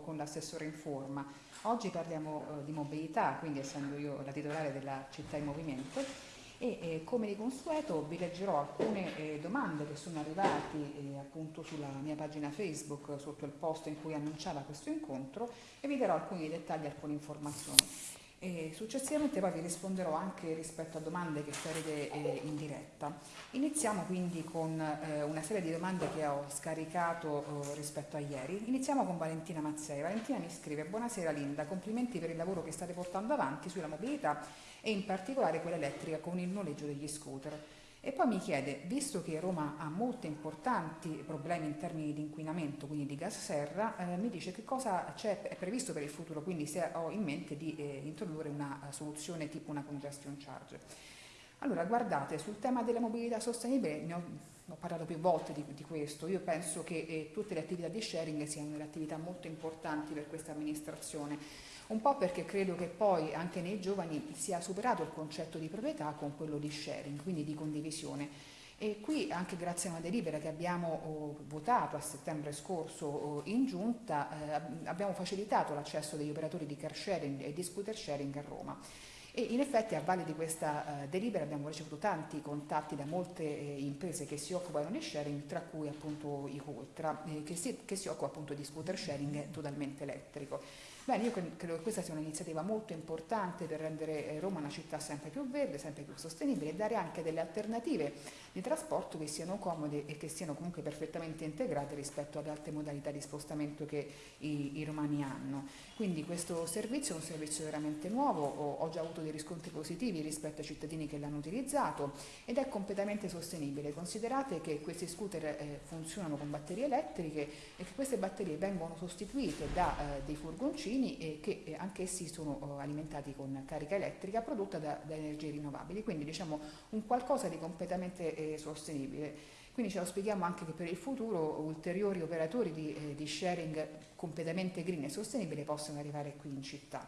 con l'assessore in forma. Oggi parliamo eh, di mobilità, quindi essendo io la titolare della città in movimento e eh, come di consueto vi leggerò alcune eh, domande che sono arrivate eh, appunto sulla mia pagina Facebook sotto il post in cui annunciava questo incontro e vi darò alcuni dettagli, alcune informazioni. E successivamente poi vi risponderò anche rispetto a domande che farete eh, in diretta. Iniziamo quindi con eh, una serie di domande che ho scaricato eh, rispetto a ieri. Iniziamo con Valentina Mazzei. Valentina mi scrive Buonasera Linda, complimenti per il lavoro che state portando avanti sulla mobilità e in particolare quella elettrica con il noleggio degli scooter. E poi mi chiede, visto che Roma ha molti importanti problemi in termini di inquinamento, quindi di gas serra, eh, mi dice che cosa è previsto per il futuro, quindi se ho in mente di eh, introdurre una uh, soluzione tipo una congestion charge. Allora, guardate, sul tema della mobilità sostenibile ne ho, ho parlato più volte di, di, questo, io penso che eh, tutte le attività di sharing siano delle attività molto importanti per questa amministrazione un po' perché credo che poi anche nei giovani sia superato il concetto di proprietà con quello di sharing, quindi di condivisione. E qui anche grazie a una delibera che abbiamo oh, votato a settembre scorso oh, in giunta eh, abbiamo facilitato l'accesso degli operatori di car sharing e di scooter sharing a Roma. E in effetti a valle di questa eh, delibera abbiamo ricevuto tanti contatti da molte eh, imprese che si occupano di sharing, tra cui appunto i Coltra, eh, che, si, che si occupa appunto di scooter sharing totalmente elettrico. Bene, io credo che questa sia un'iniziativa molto importante per rendere eh, Roma una città sempre più verde, sempre più sostenibile e dare anche delle alternative di trasporto che siano comode e che siano comunque perfettamente integrate rispetto alle altre modalità di spostamento che i, i romani hanno. Quindi questo servizio è un servizio veramente nuovo, ho, già avuto dei riscontri positivi rispetto ai cittadini che l'hanno utilizzato ed è completamente sostenibile. Considerate che questi scooter eh, funzionano con batterie elettriche e che queste batterie vengono sostituite da eh, dei furgoncini che eh, anch'essi sono oh, alimentati con carica elettrica prodotta da, energie rinnovabili, quindi diciamo un qualcosa di completamente sostenibile. Quindi ce lo spieghiamo anche che per il futuro ulteriori operatori di, eh, di sharing completamente green e sostenibile possono arrivare qui in città.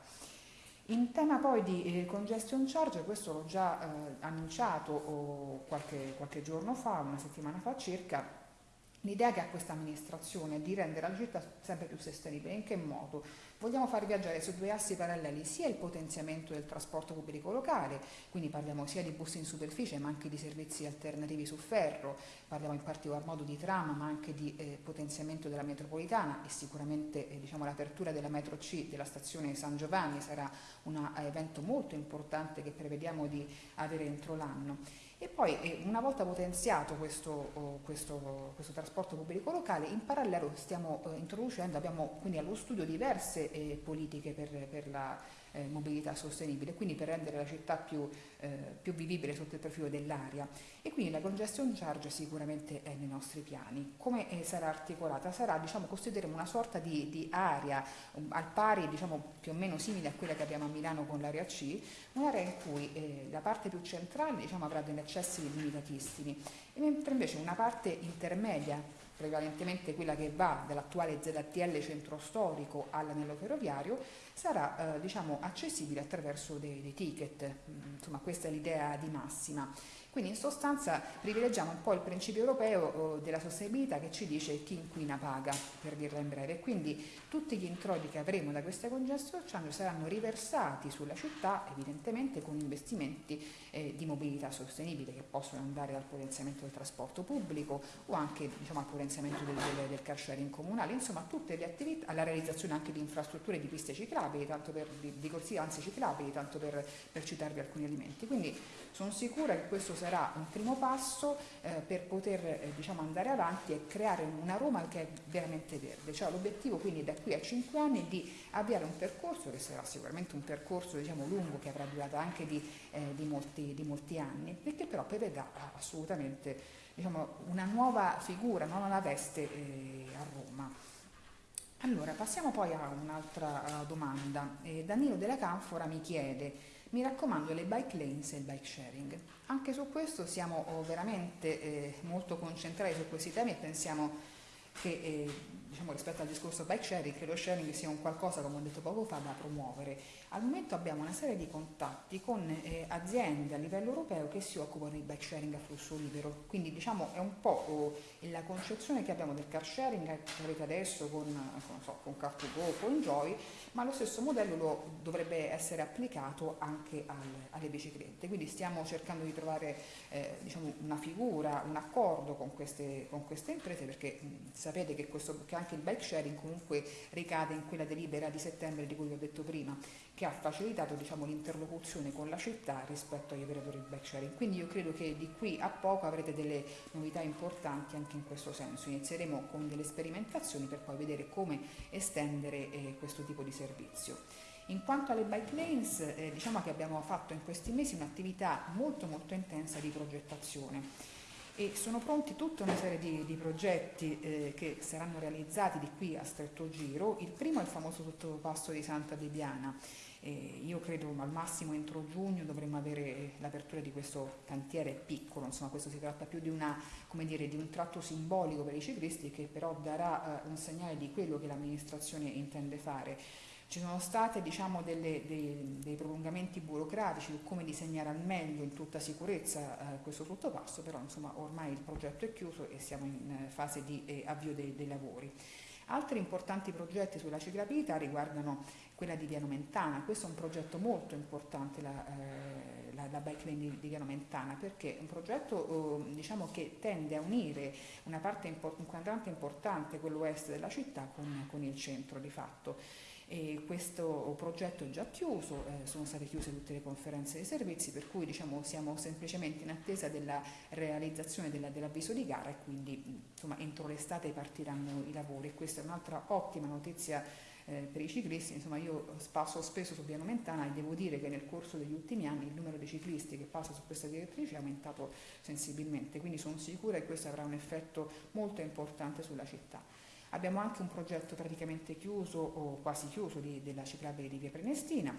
In tema poi di eh, congestion charge, questo l'ho già eh, annunciato oh, qualche, qualche giorno fa, una settimana fa circa, L'idea che ha questa amministrazione è di rendere la città sempre più sostenibile. In che modo? Vogliamo far viaggiare su due assi paralleli sia il potenziamento del trasporto pubblico locale, quindi parliamo sia di bus in superficie ma anche di servizi alternativi su ferro, parliamo in particolar modo di tram ma anche di eh, potenziamento della metropolitana e sicuramente eh, diciamo, l'apertura della metro C della stazione San Giovanni sarà un evento molto importante che prevediamo di avere entro l'anno. E poi eh, una volta potenziato questo, oh, questo, questo, trasporto pubblico locale, in parallelo stiamo eh, introducendo, abbiamo quindi allo studio diverse eh, politiche per, per la eh, mobilità sostenibile, quindi per rendere la città più, eh, più vivibile sotto il profilo dell'aria. E quindi la congestion charge sicuramente è nei nostri piani. Come eh, sarà articolata? Sarà, diciamo, costituiremo una sorta di, di area um, al pari, diciamo, più o meno simile a quella che abbiamo a Milano con l'area C, un'area in cui eh, la parte più centrale diciamo, avrà degli accessi limitatissimi, mentre invece una parte intermedia prevalentemente quella che va dall'attuale ZTL centro storico all'anello ferroviario, sarà eh, diciamo, accessibile attraverso dei, dei ticket, mm, insomma questa è l'idea di massima. Quindi in sostanza privilegiamo un po' il principio europeo della sostenibilità che ci dice chi inquina paga, per dirla in breve. Quindi tutti gli introiti che avremo da questa congestion charge saranno riversati sulla città, evidentemente con investimenti eh, di mobilità sostenibile che possono andare dal potenziamento del trasporto pubblico o anche diciamo, al potenziamento del, del, del car sharing comunale, insomma tutte le attività, alla realizzazione anche di infrastrutture di piste ciclabili, per, di, di corsie anzi ciclabili, tanto per, per citarvi alcuni elementi. Quindi sono sicura che questo sarà un primo passo eh, per poter eh, diciamo, andare avanti e creare una Roma che è veramente verde. Cioè, l'obiettivo quindi da qui a cinque anni è di avviare un percorso che sarà sicuramente un percorso diciamo, lungo che avrà durata anche di, eh, di, molti, di molti, anni, perché però prevedrà assolutamente diciamo, una nuova figura, una nuova veste eh, a Roma. Allora, passiamo poi a un'altra domanda. Eh, Danilo della Canfora mi chiede mi raccomando le bike lanes e il bike sharing. Anche su questo siamo oh, veramente eh, molto concentrati su questi temi e pensiamo che eh, diciamo, rispetto al discorso bike sharing, che lo sharing sia un qualcosa, come ho detto poco fa, da promuovere. Al momento abbiamo una serie di contatti con eh, aziende a livello europeo che si occupano di bike sharing a flusso libero, quindi diciamo è un po' oh, la concezione che abbiamo del car sharing che avete adesso con, con, so, con Car2Go, con Joy, ma lo stesso modello lo dovrebbe essere applicato anche al, alle biciclette, quindi stiamo cercando di trovare eh, diciamo, una figura, un accordo con queste, con queste imprese perché mh, sapete che, questo, che anche il bike sharing comunque ricade in quella delibera di settembre di cui vi ho detto prima che ha facilitato diciamo, l'interlocuzione con la città rispetto agli operatori del bike sharing. Quindi io credo che di qui a poco avrete delle novità importanti anche in questo senso. Inizieremo con delle sperimentazioni per poi vedere come estendere eh, questo tipo di servizio. In quanto alle bike lanes, eh, diciamo che abbiamo fatto in questi mesi un'attività molto molto intensa di progettazione e sono pronti tutta una serie di, di progetti eh, che saranno realizzati di qui a stretto giro. Il primo è il famoso sottopasso di Santa Debiana. Eh, io credo al massimo entro giugno dovremmo avere l'apertura di questo cantiere piccolo, insomma questo si tratta più di, una, dire, di un tratto simbolico per i ciclisti che però darà eh, un segnale di quello che l'amministrazione intende fare ci sono stati diciamo, delle, dei, dei, prolungamenti burocratici su come disegnare al meglio in tutta sicurezza eh, questo sottopasso, però insomma, ormai il progetto è chiuso e siamo in eh, fase di eh, avvio dei, dei, lavori. Altri importanti progetti sulla ciclabilità riguardano quella di Viano Mentana, questo è un progetto molto importante, la, eh, la, la bike lane di, di, Viano Mentana, perché è un progetto eh, diciamo, che tende a unire una parte import- un quadrante importante, quello est della città, con, con il centro di fatto. E questo progetto è già chiuso, eh, sono state chiuse tutte le conferenze dei servizi, per cui diciamo, siamo semplicemente in attesa della realizzazione della, dell'avviso di gara e quindi insomma, entro l'estate partiranno i lavori. Questa è un'altra ottima notizia eh, per i ciclisti, insomma io passo spesso su Piano Mentana e devo dire che nel corso degli ultimi anni il numero di ciclisti che passa su questa direttrice è aumentato sensibilmente, quindi sono sicura che questo avrà un effetto molto importante sulla città. Abbiamo anche un progetto praticamente chiuso o quasi chiuso di, della ciclabile di Via Prenestina,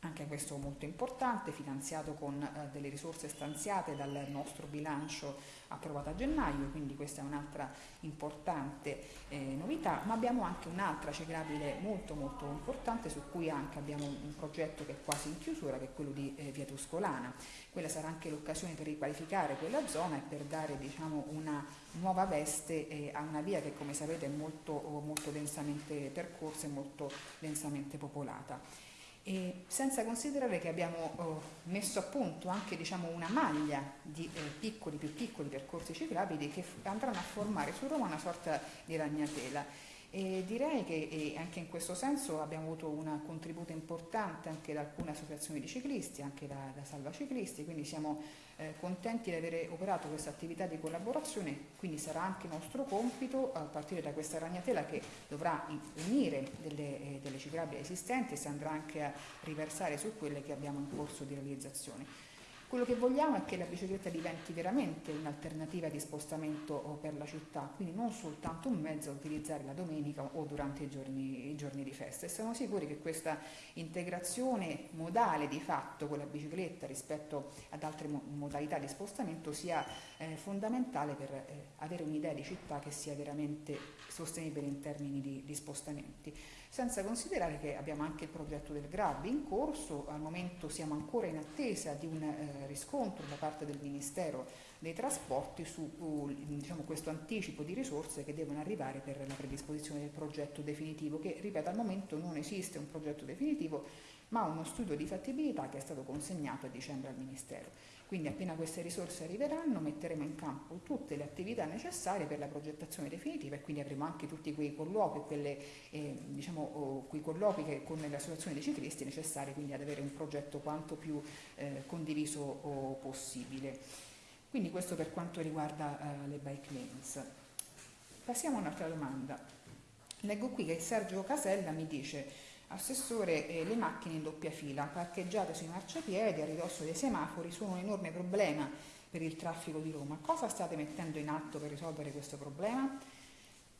anche questo molto importante, finanziato con eh, delle risorse stanziate dal nostro bilancio approvato a gennaio, quindi questa è un'altra importante eh, novità, ma abbiamo anche un'altra ciclabile molto molto importante su cui anche abbiamo un progetto che è quasi in chiusura, che è quello di eh, Via Tuscolana. Quella sarà anche l'occasione per riqualificare quella zona e per dare diciamo, una nuova veste eh, a una via che come sapete è molto, molto densamente percorsa e molto densamente popolata. E senza considerare che abbiamo oh, messo a punto anche diciamo, una maglia di eh, piccoli, più piccoli percorsi ciclabili che andranno a formare su Roma una sorta di ragnatela. E direi che anche in questo senso abbiamo avuto un contributo importante anche da alcune associazioni di ciclisti, anche da, da Salva Ciclisti, quindi siamo eh, contenti di avere operato questa attività di collaborazione, quindi sarà anche nostro compito a partire da questa ragnatela che dovrà unire delle, eh, delle ciclabili esistenti e si andrà anche a riversare su quelle che abbiamo in corso di realizzazione. Quello che vogliamo è che la bicicletta diventi veramente un'alternativa di spostamento per la città, quindi non soltanto un mezzo da utilizzare la domenica o durante i giorni, i giorni di festa. E siamo sicuri che questa integrazione modale di fatto con la bicicletta rispetto ad altre mo modalità di spostamento sia eh, fondamentale per eh, avere un'idea di città che sia veramente sostenibile in termini di, di spostamenti senza considerare che abbiamo anche il progetto del GRAB in corso, al momento siamo ancora in attesa di un eh, riscontro da parte del Ministero dei Trasporti su uh, diciamo, questo anticipo di risorse che devono arrivare per la predisposizione del progetto definitivo, che ripeto al momento non esiste un progetto definitivo, ma uno studio di fattibilità che è stato consegnato a dicembre al Ministero. Quindi appena queste risorse arriveranno metteremo in campo tutte le attività necessarie per la progettazione definitiva e quindi avremo anche tutti quei colloqui, quelle, eh, diciamo, quei colloqui che, con le associazioni dei ciclisti necessari quindi ad avere un progetto quanto più eh, condiviso possibile. Quindi questo per quanto riguarda eh, le bike lanes. Passiamo a un'altra domanda. Leggo qui che Sergio Casella mi dice Assessore, eh, le macchine in doppia fila, parcheggiate sui marciapiedi a ridosso dei semafori, sono un enorme problema per il traffico di Roma. Cosa state mettendo in atto per risolvere questo problema?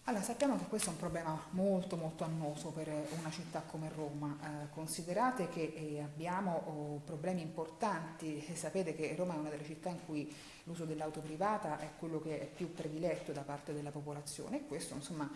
Allora, sappiamo che questo è un problema molto molto annoso per una città come Roma. Eh, considerate che eh, abbiamo oh, problemi importanti, sapete che Roma è una delle città in cui l'uso dell'auto privata è quello che è più prediletto da parte della popolazione e questo insomma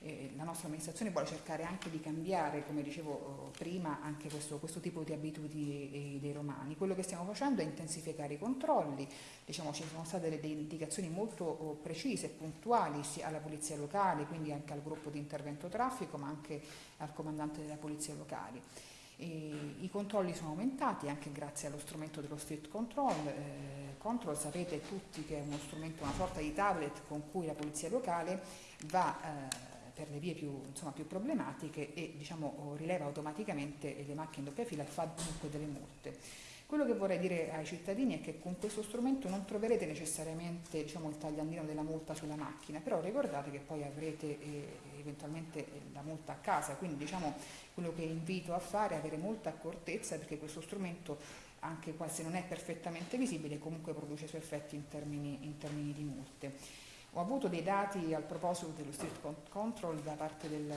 eh, la nostra amministrazione vuole cercare anche di cambiare, come dicevo oh, prima, anche questo, questo tipo di abitudini eh, dei romani. Quello che stiamo facendo è intensificare i controlli, diciamo, ci sono state delle indicazioni molto oh, precise e puntuali sia alla polizia locale, quindi anche al gruppo di intervento traffico, ma anche al comandante della polizia locale. E I controlli sono aumentati anche grazie allo strumento dello street control. Eh, control sapete tutti che è uno strumento, una sorta di tablet con cui la polizia locale va eh, per le vie più, insomma, più problematiche e diciamo, rileva automaticamente le macchine in doppia fila e fa dunque delle multe. Quello che vorrei dire ai cittadini è che con questo strumento non troverete necessariamente diciamo, il tagliandino della multa sulla macchina, però ricordate che poi avrete eh, eventualmente la multa a casa, quindi diciamo, quello che invito a fare è avere molta accortezza perché questo strumento anche se non è perfettamente visibile comunque produce i suoi effetti in termini, in termini di multe. Ho avuto dei dati al proposito dello street control da parte del,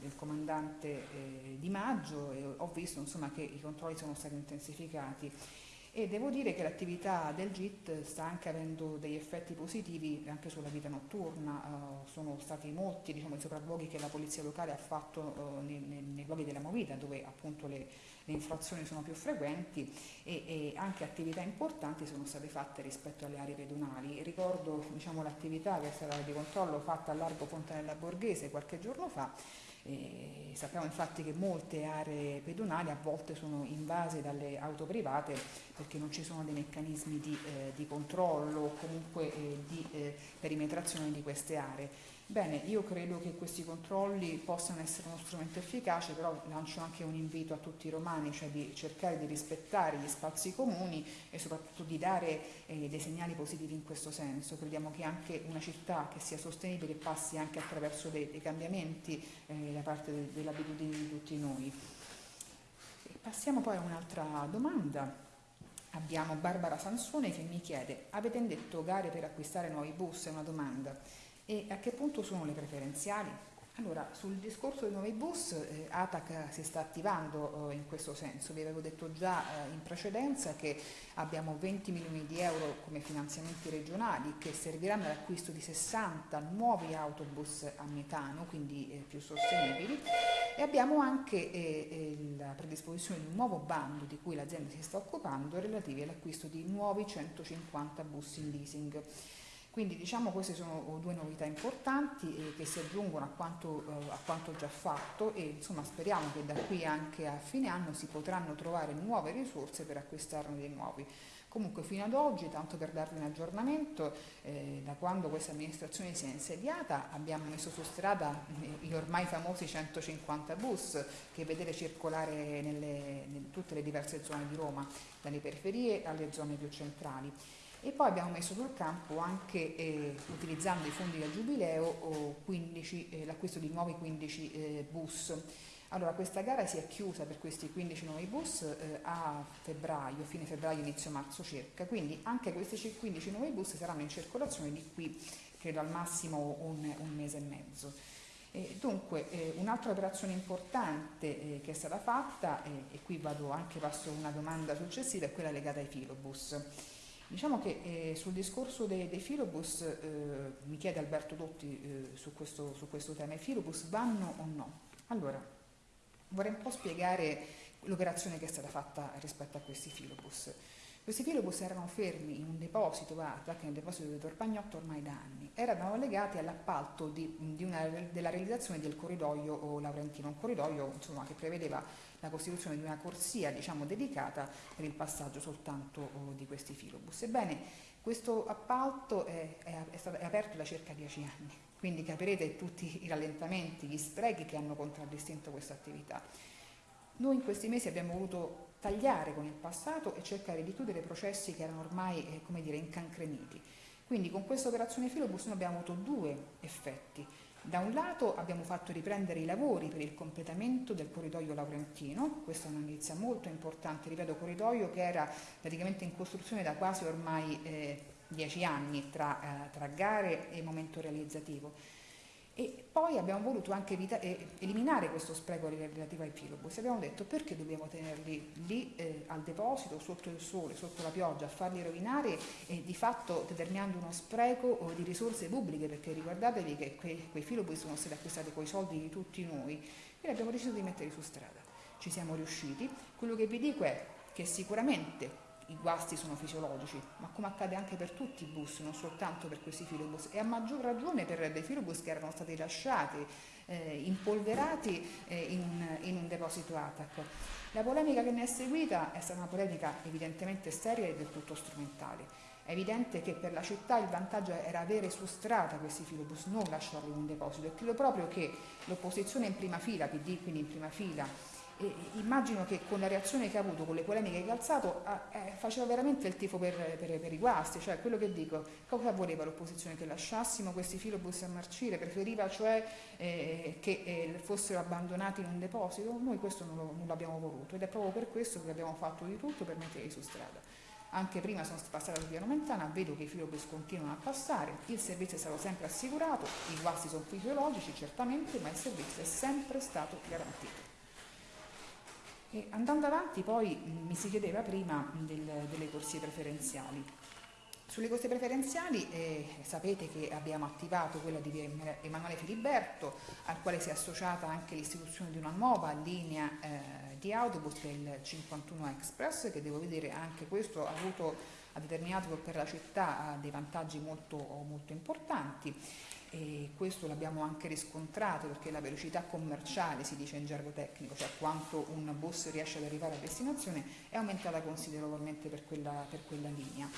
del comandante eh, Di Maggio e ho visto insomma, che i controlli sono stati intensificati. E devo dire che l'attività del GIT sta anche avendo degli effetti positivi anche sulla vita notturna, uh, sono stati molti diciamo, i sopravvoghi che la polizia locale ha fatto uh, nei, nei, nei, luoghi della movita dove appunto le, le infrazioni sono più frequenti e, e, anche attività importanti sono state fatte rispetto alle aree pedonali. Ricordo diciamo, l'attività che è stata di controllo fatta a largo Fontanella Borghese qualche giorno fa e sappiamo infatti che molte aree pedonali a volte sono invase dalle auto private perché non ci sono dei meccanismi di, eh, di controllo o comunque eh, di eh, perimetrazione di queste aree. Bene, io credo che questi controlli possano essere uno strumento efficace, però lancio anche un invito a tutti i romani, cioè di cercare di rispettare gli spazi comuni e soprattutto di dare eh, dei segnali positivi in questo senso. Crediamo che anche una città che sia sostenibile passi anche attraverso dei, dei cambiamenti eh, da parte de, dell'abitudine di tutti noi. E passiamo poi a un'altra domanda. Abbiamo Barbara Sansone che mi chiede, avete indetto gare per acquistare nuovi bus? È una domanda. E a che punto sono le preferenziali? Allora, sul discorso dei nuovi bus, eh, ATAC si sta attivando eh, in questo senso. Vi avevo detto già eh, in precedenza che abbiamo 20 milioni di euro come finanziamenti regionali che serviranno all'acquisto di 60 nuovi autobus a metano, quindi eh, più sostenibili, e abbiamo anche eh, eh, la predisposizione di un nuovo bando di cui l'azienda si sta occupando relativi all'acquisto di nuovi 150 bus in leasing. Quindi diciamo queste sono due novità importanti eh, che si aggiungono a quanto, eh, a quanto, già fatto e insomma speriamo che da qui anche a fine anno si potranno trovare nuove risorse per acquistarne dei nuovi. Comunque fino ad oggi, tanto per darvi un aggiornamento, eh, da quando questa amministrazione si è insediata abbiamo messo su strada eh, gli ormai famosi 150 bus che vedete circolare nelle, in tutte le diverse zone di Roma, dalle periferie alle zone più centrali e poi abbiamo messo sul campo anche eh, utilizzando i fondi del Giubileo eh, l'acquisto di nuovi 15 eh, bus. Allora questa gara si è chiusa per questi 15 nuovi bus eh, a febbraio, fine febbraio, inizio marzo circa, quindi anche questi 15 nuovi bus saranno in circolazione di qui credo al massimo un, un mese e mezzo. Eh, dunque, eh, un'altra operazione importante eh, che è stata fatta, e qui vado anche passo una domanda successiva, è quella legata ai filobus. Diciamo che eh, sul discorso dei, dei filobus, eh, mi chiede Alberto Dotti eh, su, questo, su, questo, tema, i filobus vanno o no? Allora, vorrei un po' spiegare l'operazione che è stata fatta rispetto a questi filobus. Questi filobus erano fermi in un deposito ATAC, nel deposito di Torpagnotto ormai da anni, erano legati all'appalto della realizzazione del corridoio Laurentino, un corridoio insomma, che prevedeva la costituzione di una corsia diciamo, dedicata per il passaggio soltanto oh, di questi filobus. Ebbene, questo appalto è, è, è, stato, è aperto da circa dieci anni, quindi capirete tutti i rallentamenti, gli sprechi che hanno contraddistinto questa attività. Noi in questi mesi abbiamo voluto tagliare con il passato e cercare di chiudere processi che erano ormai eh, come dire, incancreniti. Quindi con questa operazione Filobus noi abbiamo avuto due effetti. Da un lato abbiamo fatto riprendere i lavori per il completamento del corridoio Laurentino, questa è una notizia molto importante, ripeto, corridoio che era praticamente in costruzione da quasi ormai eh, dieci anni tra, eh, tra gare e momento realizzativo. E poi abbiamo voluto anche eh, eliminare questo spreco relativo ai filobus. Abbiamo detto perché dobbiamo tenerli lì eh, al deposito, sotto il sole, sotto la pioggia, a farli rovinare e di fatto determinando uno spreco di risorse pubbliche, perché ricordatevi che quei, quei filobus sono stati acquistati con i soldi di tutti noi, quindi abbiamo deciso di metterli su strada. Ci siamo riusciti. Quello che vi dico è che sicuramente i guasti sono fisiologici, ma come accade anche per tutti i bus, non soltanto per questi filobus, e a maggior ragione per dei filobus che erano stati lasciati eh, impolverati eh, in, in, un deposito ATAC. La polemica che ne è seguita è stata una polemica evidentemente seria e del tutto strumentale. È evidente che per la città il vantaggio era avere su strada questi filobus, non lasciarli in un deposito e credo proprio che l'opposizione in prima fila, PD quindi in prima fila, e immagino che con la reazione che ha avuto, con le polemiche che ha alzato, eh, faceva veramente il tifo per, per, per, i guasti, cioè quello che dico, cosa voleva l'opposizione? Che lasciassimo questi filobus a marcire, preferiva cioè eh, che eh, fossero abbandonati in un deposito? Noi questo non, l'abbiamo voluto ed è proprio per questo che abbiamo fatto di tutto per metterli su strada. Anche prima sono passata su Piano Mentana, vedo che i filobus continuano a passare, il servizio è stato sempre assicurato, i guasti sono fisiologici certamente, ma il servizio è sempre stato garantito. E andando avanti poi mi si chiedeva prima del, delle corsie preferenziali. Sulle corsie preferenziali eh, sapete che abbiamo attivato quella di Emanuele Filiberto, al quale si è associata anche l'istituzione di una nuova linea eh, di autobus che è il 51 Express, che devo vedere anche questo ha avuto ha determinato per la città dei vantaggi molto, molto importanti e questo l'abbiamo anche riscontrato perché la velocità commerciale, si dice in gergo tecnico, cioè quanto un bus riesce ad arrivare a destinazione, è aumentata considerevolmente per quella, per quella linea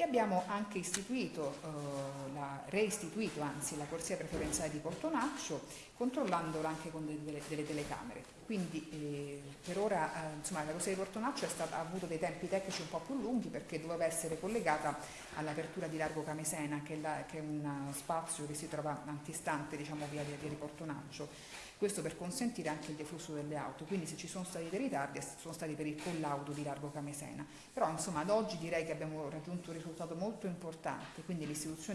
e abbiamo anche istituito, eh, la, reistituito anzi la corsia preferenziale di Portonaccio controllandola anche con delle, delle telecamere. Quindi eh, per ora eh, insomma, la corsia di Portonaccio stata, ha avuto dei tempi tecnici un po' più lunghi perché doveva essere collegata all'apertura di Largo Camesena che è, la, che è un spazio che si trova antistante diciamo, via di Portonaccio questo per consentire anche il deflusso delle auto, quindi se ci sono stati dei ritardi sono stati per il collaudo di Largo Camesena. Però insomma ad oggi direi che abbiamo raggiunto un risultato molto importante, quindi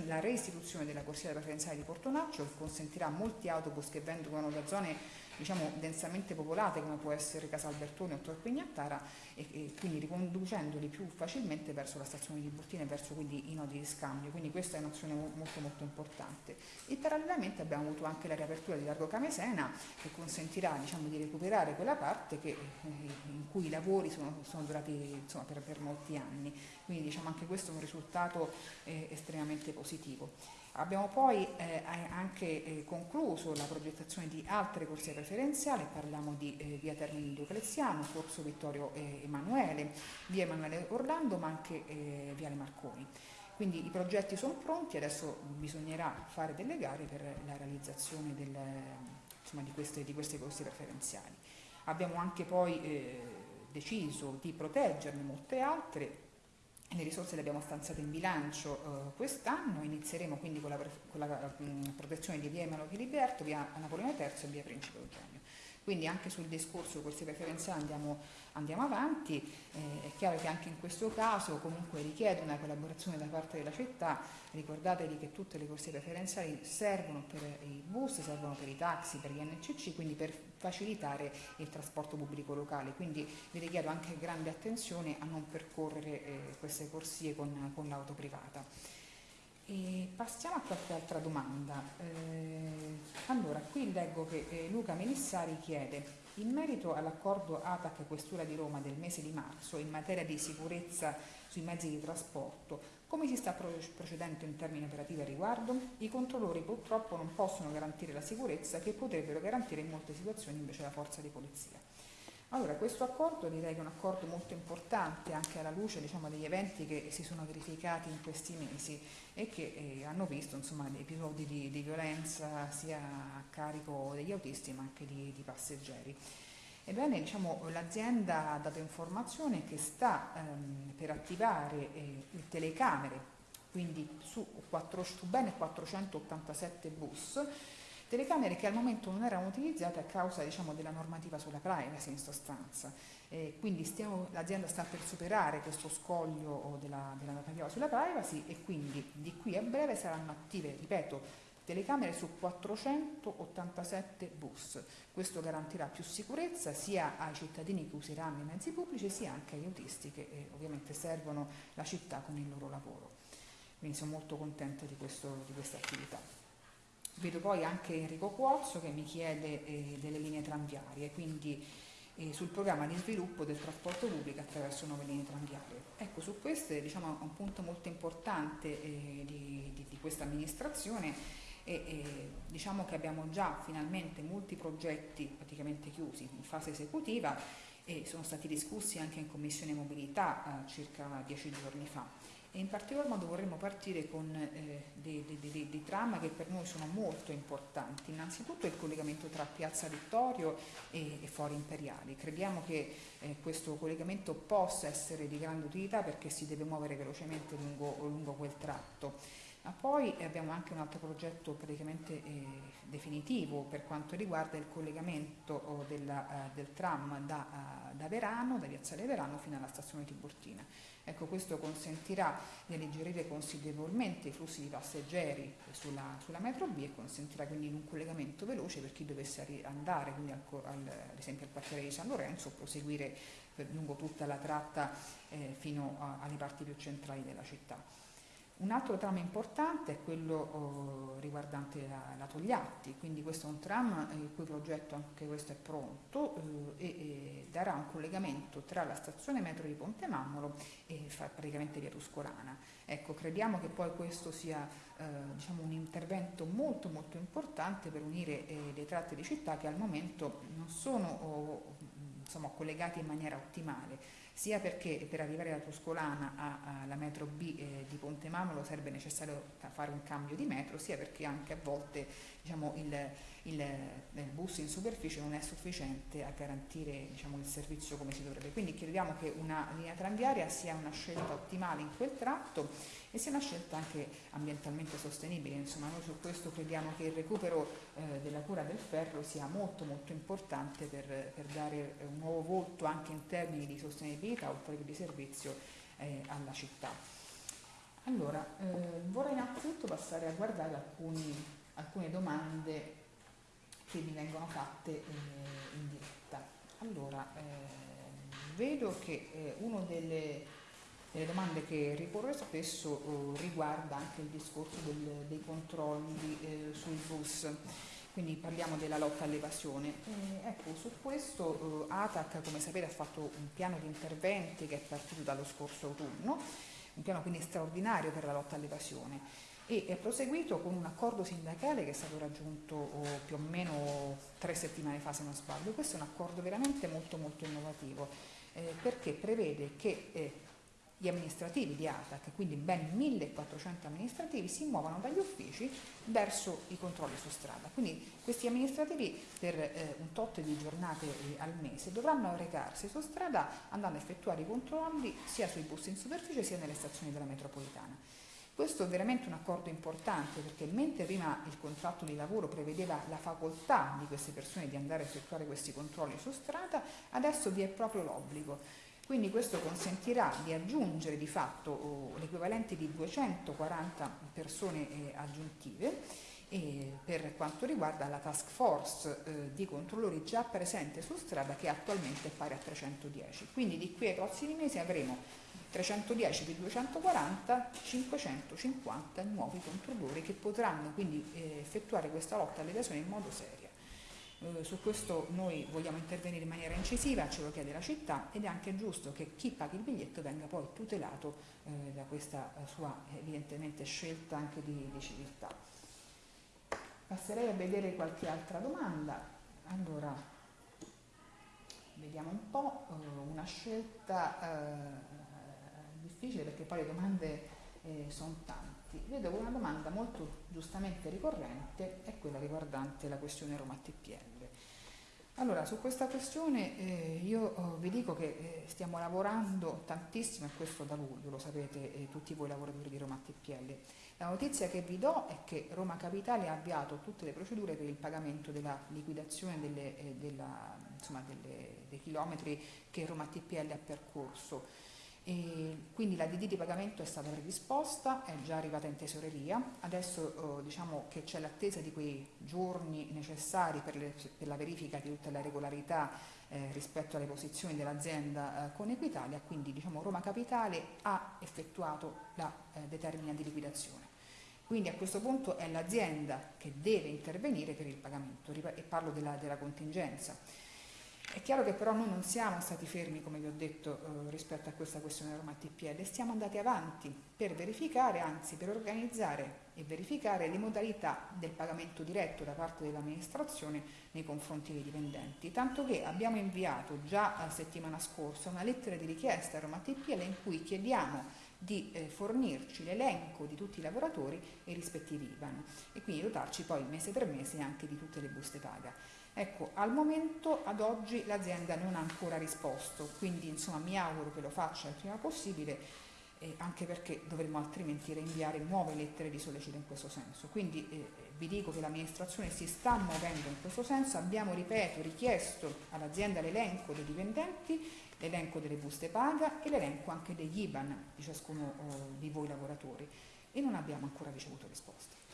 la reistituzione della corsia preferenziale di Portonaccio che consentirà a molti autobus che vengono da zone diciamo, densamente popolate come può essere Casalbertone o Tor Pignattara e, e, quindi riconducendoli più facilmente verso la stazione di Burtina e verso quindi i nodi di scambio, quindi questa è un'azione molto molto importante. E parallelamente abbiamo avuto anche la riapertura di Largo Camesena che consentirà diciamo, di recuperare quella parte che, eh, in cui i lavori sono, sono durati insomma, per, per, molti anni, quindi diciamo, anche questo è un risultato eh, estremamente positivo. Abbiamo poi eh, anche eh, concluso la progettazione di altre corsie preferenziali, parliamo di eh, via Termini Diocleziano, Corso Vittorio eh, Emanuele, via Emanuele Orlando, ma anche eh, viale Marconi. Quindi i progetti sono pronti, adesso bisognerà fare delle gare per la realizzazione del, insomma, di, queste, di, queste, corsie preferenziali. Abbiamo anche poi eh, deciso di proteggerne molte altre, le risorse le abbiamo stanziate in bilancio eh, quest'anno, inizieremo quindi con la, con la mh, mm, protezione di via Emalo Filiberto, via Napoleone III e via Principe Eugenio. Quindi anche sul discorso corsie preferenziali andiamo, andiamo avanti, eh, è chiaro che anche in questo caso comunque richiede una collaborazione da parte della città, ricordatevi che tutte le corsie preferenziali servono per i bus, servono per i taxi, per gli NCC, quindi per facilitare il trasporto pubblico locale, quindi vi richiedo anche grande attenzione a non percorrere eh, queste corsie con, con l'auto privata. E passiamo a qualche altra domanda. Eh, allora, qui leggo che eh, Luca Melissari chiede in merito all'accordo ATAC Questura di Roma del mese di marzo in materia di sicurezza sui mezzi di trasporto, come si sta procedendo in termini operativi a riguardo? I controllori purtroppo non possono garantire la sicurezza che potrebbero garantire in molte situazioni invece la forza di polizia. Allora, questo accordo direi che è un accordo molto importante anche alla luce diciamo, degli eventi che si sono verificati in questi mesi e che eh, hanno visto insomma, episodi di, di, violenza sia a carico degli autisti ma anche di, di passeggeri. Ebbene, diciamo, l'azienda ha dato informazione che sta ehm, per attivare eh, le telecamere, quindi su, 4, su bene 487 bus, telecamere che al momento non erano utilizzate a causa diciamo, della normativa sulla privacy in sostanza. Eh, quindi stiamo, l'azienda sta per superare questo scoglio della, della normativa sulla privacy e quindi di qui a breve saranno attive, ripeto, telecamere su 487 bus. Questo garantirà più sicurezza sia ai cittadini che useranno i mezzi pubblici sia anche agli autisti che eh, ovviamente servono la città con il loro lavoro. Quindi sono molto contenta di, questo, di questa attività. Vedo poi anche Enrico Cuozzo che mi chiede eh, delle linee tranviarie, quindi eh, sul programma di sviluppo del trasporto pubblico attraverso nuove linee tranviarie. Ecco, su questo diciamo, un punto molto importante eh, di, di, di, questa amministrazione e, e diciamo che abbiamo già finalmente molti progetti praticamente chiusi in fase esecutiva e sono stati discussi anche in Commissione Mobilità eh, circa dieci giorni fa e in particolar modo vorremmo partire con eh, dei, dei, dei, dei, tram che per noi sono molto importanti. Innanzitutto il collegamento tra Piazza Vittorio e, e Fori Imperiali. Crediamo che eh, questo collegamento possa essere di grande utilità perché si deve muovere velocemente lungo, lungo quel tratto. Ma poi abbiamo anche un altro progetto praticamente eh, definitivo per quanto riguarda il collegamento oh, della, uh, del tram da, uh, da Verano, da Piazzale Verano fino alla stazione Tiburtina Ecco, questo consentirà di alleggerire considerevolmente i flussi di passeggeri sulla, sulla, metro B e consentirà quindi un collegamento veloce per chi dovesse andare al, al, ad esempio al quartiere di San Lorenzo o proseguire per, lungo tutta la tratta eh, fino a, alle parti più centrali della città. Un altro tram importante è quello oh, riguardante la, la, Togliatti, quindi questo è un tram eh, il cui progetto anche questo è pronto eh, e, darà un collegamento tra la stazione metro di Ponte Mammolo e praticamente via Tuscolana. Ecco, crediamo che poi questo sia eh, diciamo un intervento molto molto importante per unire eh, le tratte di città che al momento non sono oh, insomma, collegate in maniera ottimale sia perché per arrivare da Tuscolana alla metro B eh, di Ponte Mamolo sarebbe necessario fare un cambio di metro, sia perché anche a volte diciamo, il, il, il, bus in superficie non è sufficiente a garantire diciamo, il servizio come si dovrebbe. Quindi crediamo che una linea tranviaria sia una scelta ottimale in quel tratto e sia una scelta anche ambientalmente sostenibile. Insomma, noi su questo crediamo che il recupero eh, della cura del ferro sia molto molto importante per, per, dare un nuovo volto anche in termini di sostenibilità oltre che di servizio eh, alla città. Allora, eh, vorrei innanzitutto passare a guardare alcuni, alcune domande che mi vengono fatte eh, in diretta. Allora, eh, vedo che eh, uno delle delle domande che riporrò spesso eh, riguarda anche il discorso del, dei controlli eh, sui bus quindi parliamo della lotta all'evasione. Eh, ecco, su questo eh, ATAC, come sapete, ha fatto un piano di interventi che è partito dallo scorso autunno, un piano quindi straordinario per la lotta all'evasione e è proseguito con un accordo sindacale che è stato raggiunto oh, più o meno tre settimane fa se non sbaglio. Questo è un accordo veramente molto molto innovativo eh, perché prevede che eh, gli amministrativi di ATAC, quindi ben 1400 amministrativi, si muovono dagli uffici verso i controlli su strada. Quindi questi amministrativi per eh, un tot di giornate eh, al mese dovranno recarsi su strada andando a effettuare i controlli sia sui bus in superficie sia nelle stazioni della metropolitana. Questo è veramente un accordo importante perché mentre prima il contratto di lavoro prevedeva la facoltà di queste persone di andare a effettuare questi controlli su strada, adesso vi è proprio l'obbligo. Quindi questo consentirà di aggiungere di fatto oh, l'equivalente di 240 persone eh, aggiuntive e per quanto riguarda la task force eh, di controllori già presente su strada che attualmente è pari a 310. Quindi di qui ai prossimi mesi avremo 310 più 240, 550 nuovi controllori che potranno quindi eh, effettuare questa lotta all'evasione in modo serio. Eh, su questo noi vogliamo intervenire in maniera incisiva, ce lo chiede la città ed è anche giusto che chi paga il biglietto venga poi tutelato eh, da questa sua evidentemente scelta anche di, di, civiltà. Passerei a vedere qualche altra domanda. Allora, vediamo un po', una scelta difficile perché poi le domande eh, sono infatti vedo una domanda molto giustamente ricorrente è quella riguardante la questione Roma TPL. Allora, su questa questione eh, io oh, vi dico che eh, stiamo lavorando tantissimo, e questo da luglio, lo sapete eh, tutti voi lavoratori di Roma TPL. La notizia che vi do è che Roma Capitale ha avviato tutte le procedure per il pagamento della liquidazione delle, eh, della, insomma, delle, dei chilometri che Roma TPL ha percorso E quindi la DD di pagamento è stata predisposta, è già arrivata in tesoreria, adesso eh, diciamo che c'è l'attesa di quei giorni necessari per, le, per, la verifica di tutta la regolarità eh, rispetto alle posizioni dell'azienda eh, con Equitalia, quindi diciamo, Roma Capitale ha effettuato la eh, determina di liquidazione. Quindi a questo punto è l'azienda che deve intervenire per il pagamento e parlo della, della contingenza. È chiaro che però noi non siamo stati fermi, come vi ho detto, eh, rispetto a questa questione Roma TPL, stiamo andati avanti per verificare, anzi per organizzare e verificare le modalità del pagamento diretto da parte dell'amministrazione nei confronti dei dipendenti, tanto che abbiamo inviato già la settimana scorsa una lettera di richiesta a Roma TPL in cui chiediamo di eh, fornirci l'elenco di tutti i lavoratori e i rispettivi IBAN e quindi dotarci poi mese per mese anche di tutte le buste paga. Ecco, al momento, ad oggi, l'azienda non ha ancora risposto, quindi insomma mi auguro che lo faccia il prima possibile, eh, anche perché dovremmo altrimenti reinviare nuove lettere di sollecito in questo senso. Quindi eh, vi dico che l'amministrazione si sta muovendo in questo senso, abbiamo, ripeto, richiesto all'azienda l'elenco dei dipendenti, l'elenco delle buste paga e l'elenco anche degli IBAN di ciascuno oh, di voi lavoratori e non abbiamo ancora ricevuto risposte.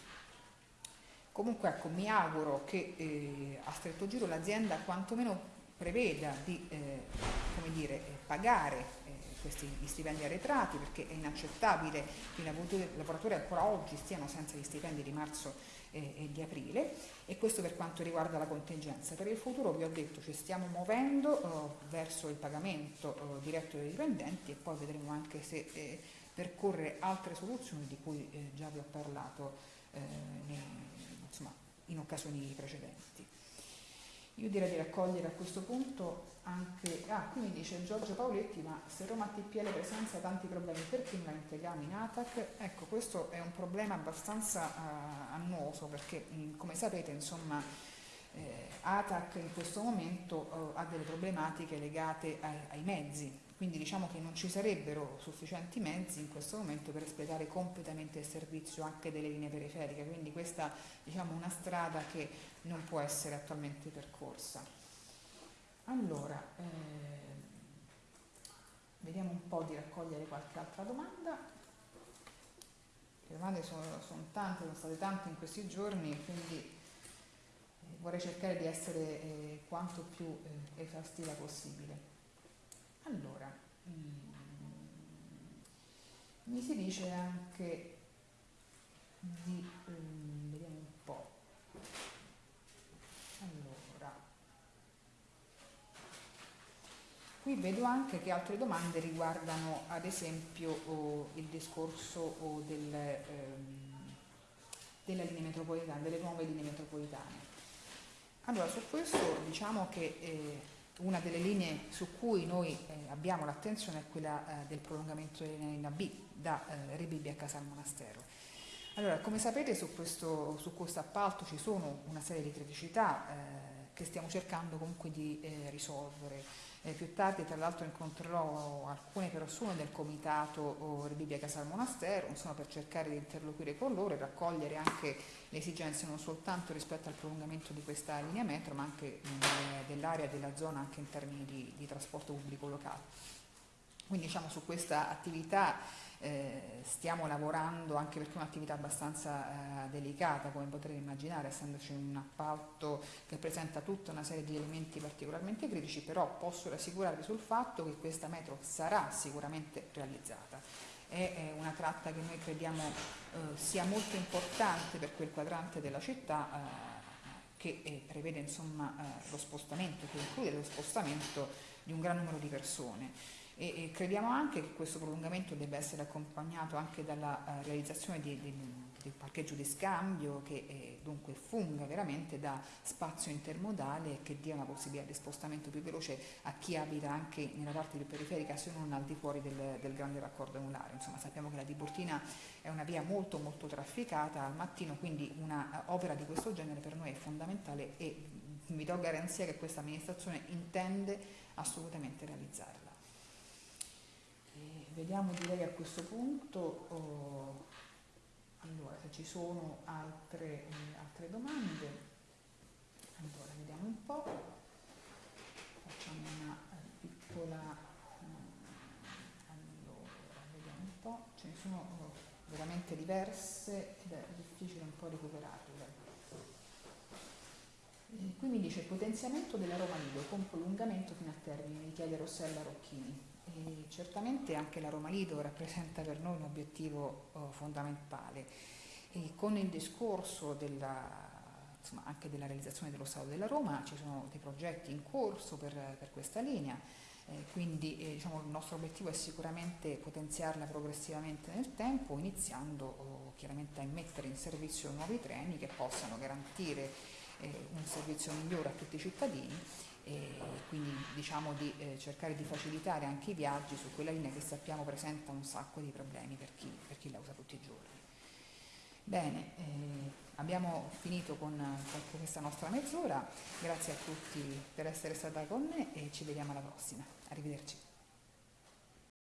Comunque ecco, mi auguro che eh, a stretto giro l'azienda quantomeno preveda di eh, dire, eh, pagare eh, questi stipendi arretrati perché è inaccettabile che i lavoratori ancora oggi stiano senza gli stipendi di marzo eh, e di aprile e questo per quanto riguarda la contingenza. Per il futuro vi ho detto ci stiamo muovendo eh, verso il pagamento diretto dei dipendenti e poi vedremo anche se percorrere altre soluzioni di cui già vi ho parlato nei, in occasioni precedenti. Io direi di raccogliere a questo punto anche, ah qui mi dice Giorgio Paoletti, ma se Roma TPL presenta tanti problemi perché non la integriamo in ATAC? Ecco, questo è un problema abbastanza uh, annoso perché mh, come sapete insomma eh, ATAC in questo momento uh, ha delle problematiche legate ai, ai mezzi, quindi diciamo che non ci sarebbero sufficienti mezzi in questo momento per espletare completamente il servizio anche delle linee periferiche, quindi questa è diciamo, una strada che non può essere attualmente percorsa. Allora, eh, vediamo un po' di raccogliere qualche altra domanda. Le domande sono, sono tante, sono state tante in questi giorni, quindi eh, vorrei cercare di essere eh, quanto più eh, esaustiva possibile. Allora, mm, mi si dice anche di, um, vediamo un po', allora, qui vedo anche che altre domande riguardano ad esempio oh, il discorso oh, del, ehm, della linea metropolitana, delle nuove linee metropolitane. Allora, su questo diciamo che eh, una delle linee su cui noi eh, abbiamo l'attenzione è quella eh, del prolungamento della B da eh, Rebibbia a Casal Monastero. Allora, come sapete su questo, su questo, appalto ci sono una serie di criticità eh, che stiamo cercando comunque di eh, risolvere. Eh, più tardi tra l'altro incontrerò alcune persone del comitato oh, Rebibbia Casal Monastero, insomma per cercare di interloquire con loro e raccogliere anche le esigenze non soltanto rispetto al prolungamento di questa linea metro ma anche dell'area e della zona anche in termini di, di trasporto pubblico locale. Quindi diciamo su questa attività eh, stiamo lavorando anche perché è un'attività abbastanza eh, delicata come potrete immaginare essendoci un appalto che presenta tutta una serie di elementi particolarmente critici però posso rassicurarvi sul fatto che questa metro sarà sicuramente realizzata. È una tratta che noi crediamo eh, sia molto importante per quel quadrante della città eh, che eh, prevede insomma, eh, lo spostamento, che include lo spostamento di un gran numero di persone e, e crediamo anche che questo prolungamento debba essere accompagnato anche dalla uh, realizzazione di, di, un parcheggio di scambio che eh, dunque funga veramente da spazio intermodale e che dia una possibilità di spostamento più veloce a chi abita anche nella parte più periferica se non al di fuori del, del grande raccordo anulare. Insomma sappiamo che la Tiburtina è una via molto molto trafficata al mattino, quindi un'opera uh, di questo genere per noi è fondamentale e vi do garanzia che questa amministrazione intende assolutamente realizzarla vediamo direi a questo punto oh, allora se ci sono altre, eh, altre domande allora vediamo un po' facciamo una eh, piccola eh, sono eh, veramente diverse ed è difficile un po' recuperarle. Qui mi dice potenziamento della Roma Lido con prolungamento fino a termine, mi chiede Rossella Rocchini. E certamente anche la Roma Lido rappresenta per noi un obiettivo uh, fondamentale. E con il discorso della, insomma, anche della realizzazione dello Stato della Roma ci sono dei progetti in corso per, per questa linea, eh, quindi eh, diciamo, il nostro obiettivo è sicuramente potenziarla progressivamente nel tempo, iniziando oh, chiaramente a mettere in servizio nuovi treni che possano garantire eh, un servizio migliore a tutti i cittadini e quindi diciamo di eh, cercare di facilitare anche i viaggi su quella linea che sappiamo presenta un sacco di problemi per chi, per chi la usa tutti i giorni. Bene, eh, abbiamo finito con, con questa nostra mezz'ora, grazie a tutti per essere stata con me e ci vediamo alla prossima. Arrivederci.